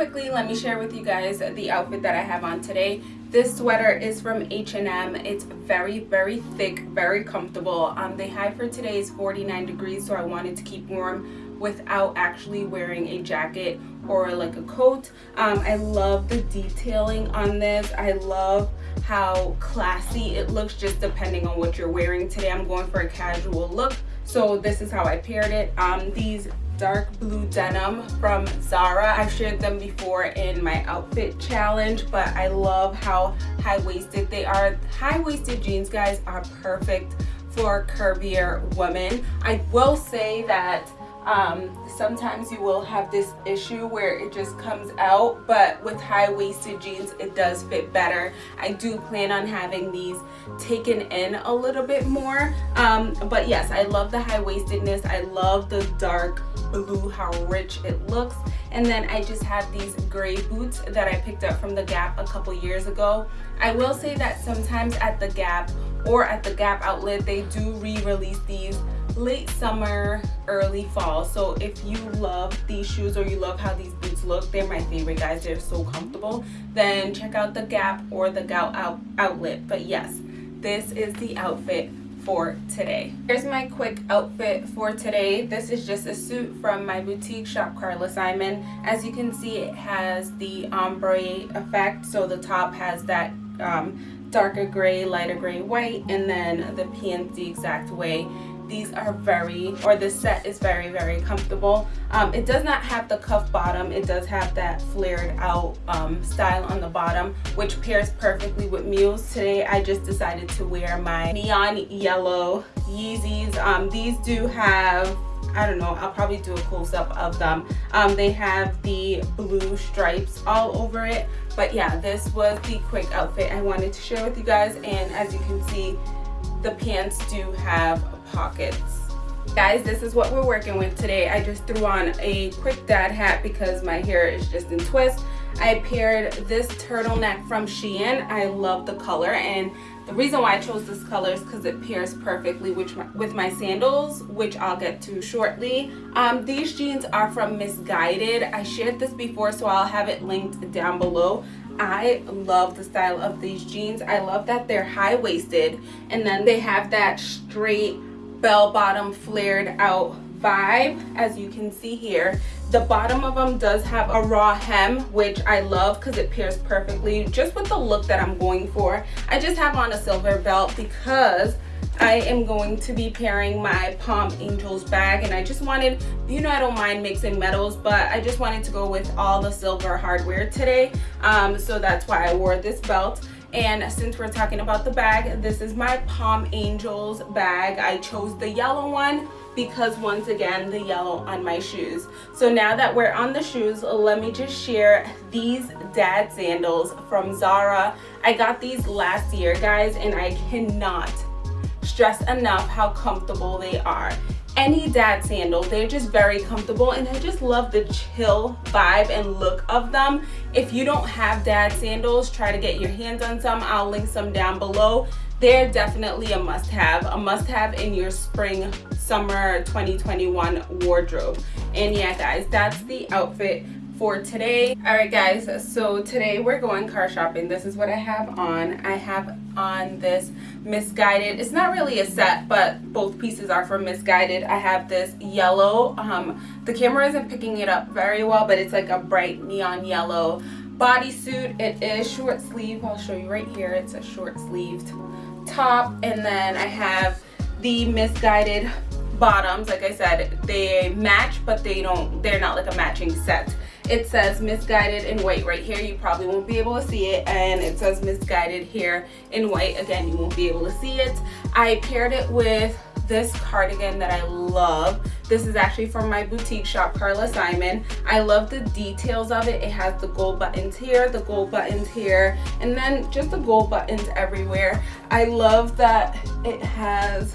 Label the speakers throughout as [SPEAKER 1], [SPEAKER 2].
[SPEAKER 1] quickly let me share with you guys the outfit that I have on today. This sweater is from H&M it's very very thick very comfortable. Um, the high for today is 49 degrees so I wanted to keep warm without actually wearing a jacket or like a coat. Um, I love the detailing on this. I love how classy it looks just depending on what you're wearing. Today I'm going for a casual look so this is how I paired it. Um, these dark blue denim from Zara. I've shared them before in my outfit challenge, but I love how high-waisted they are. High-waisted jeans, guys, are perfect for curvier women. I will say that um, sometimes you will have this issue where it just comes out but with high-waisted jeans it does fit better. I do plan on having these taken in a little bit more. Um, but yes I love the high-waistedness. I love the dark blue how rich it looks. And then I just have these gray boots that I picked up from the Gap a couple years ago. I will say that sometimes at the Gap or at the Gap outlet they do re-release these late summer early fall. So if you love these shoes or you love how these boots look they're my favorite guys. They're so comfortable. Then check out the gap or the gout out outlet. But yes this is the outfit for today. Here's my quick outfit for today. This is just a suit from my boutique shop carla simon. As you can see it has the ombre effect. So the top has that um, darker gray lighter gray white and then the pants the exact way these are very or this set is very very comfortable um, it does not have the cuff bottom it does have that flared out um, style on the bottom which pairs perfectly with mules today I just decided to wear my neon yellow Yeezys um, these do have I don't know, I'll probably do a close-up of them. Um, they have the blue stripes all over it. But yeah, this was the quick outfit I wanted to share with you guys. And as you can see, the pants do have pockets. Guys this is what we're working with today. I just threw on a quick dad hat because my hair is just in twist. I paired this turtleneck from shein. I love the color and the reason why i chose this color is because it pairs perfectly with my, with my sandals which i'll get to shortly. Um, these jeans are from Missguided. I shared this before so i'll have it linked down below I love the style of these jeans. I love that they're high-waisted and then they have that straight bell bottom flared out vibe as you can see here the bottom of them does have a raw hem which i love because it pairs perfectly just with the look that i'm going for i just have on a silver belt because I am going to be pairing my Palm Angels bag and I just wanted, you know I don't mind mixing metals, but I just wanted to go with all the silver hardware today. Um, so that's why I wore this belt. And since we're talking about the bag, this is my Palm Angels bag. I chose the yellow one because once again, the yellow on my shoes. So now that we're on the shoes, let me just share these dad sandals from Zara. I got these last year, guys, and I cannot stress enough how comfortable they are. Any dad sandal they're just very comfortable and i just love the chill vibe and look of them. If you don't have dad sandals try to get your hands on some. I'll link some down below. They're definitely a must-have a must-have in your spring summer 2021 wardrobe. And yeah guys that's the outfit for today. All right guys so today we're going car shopping. This is what i have on. I have on this Missguided it's not really a set but both pieces are from Missguided. I have this yellow um the camera isn't picking it up very well but it's like a bright neon yellow bodysuit. It is short sleeve i'll show you right here. It's a short sleeved top and then i have the Missguided bottoms. Like i said they match but they don't they're not like a matching set it says Missguided in white right here. You probably won't be able to see it. And it says Missguided here in white. Again you won't be able to see it. I paired it with this cardigan that i love. This is actually from my boutique shop carla simon. I love the details of it. It has the gold buttons here the gold buttons here and then just the gold buttons everywhere. I love that it has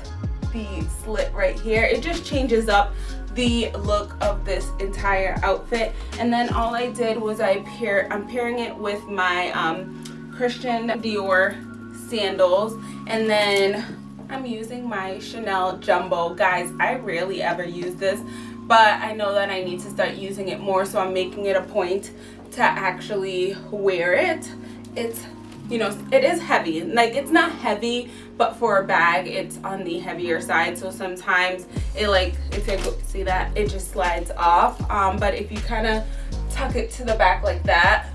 [SPEAKER 1] the slit right here. It just changes up the look of this entire outfit. And then all I did was I pair I'm pairing it with my um, Christian Dior sandals. And then I'm using my Chanel Jumbo. Guys I rarely ever use this but I know that I need to start using it more so I'm making it a point to actually wear it. It's you know it is heavy. Like it's not heavy but for a bag it's on the heavier side. So sometimes it like if you see that it just slides off. Um, but if you kind of tuck it to the back like that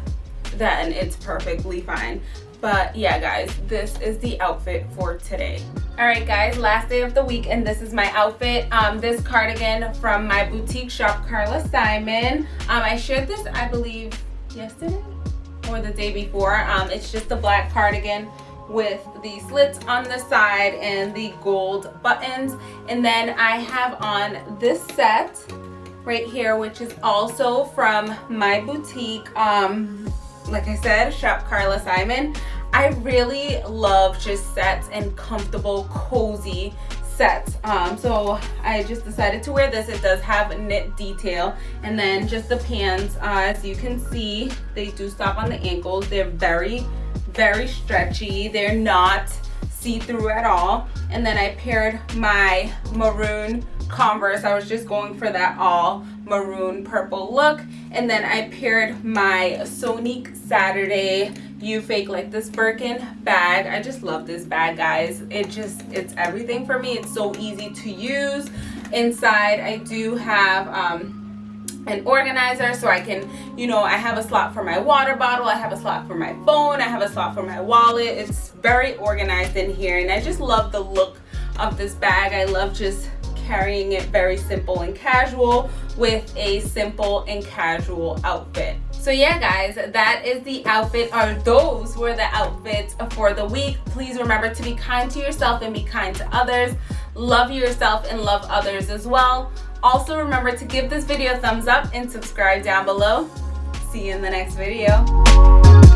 [SPEAKER 1] then it's perfectly fine. But yeah guys this is the outfit for today. All right guys last day of the week and this is my outfit. Um this cardigan from my boutique shop carla simon. Um i shared this i believe yesterday or the day before um it's just a black cardigan with the slits on the side and the gold buttons and then i have on this set right here which is also from my boutique um like I said, shop Carla Simon. I really love just sets and comfortable, cozy Um, so I just decided to wear this. It does have knit detail. And then just the pants, uh, as you can see, they do stop on the ankles. They're very, very stretchy. They're not see-through at all. And then I paired my maroon Converse. I was just going for that all maroon purple look. And then I paired my Sonique Saturday you fake like this Birkin bag. I just love this bag, guys. It just, it's everything for me. It's so easy to use. Inside, I do have um, an organizer so I can, you know, I have a slot for my water bottle. I have a slot for my phone. I have a slot for my wallet. It's very organized in here. And I just love the look of this bag. I love just carrying it very simple and casual with a simple and casual outfit. So yeah guys, that is the outfit or those were the outfits for the week. Please remember to be kind to yourself and be kind to others. Love yourself and love others as well. Also remember to give this video a thumbs up and subscribe down below. See you in the next video.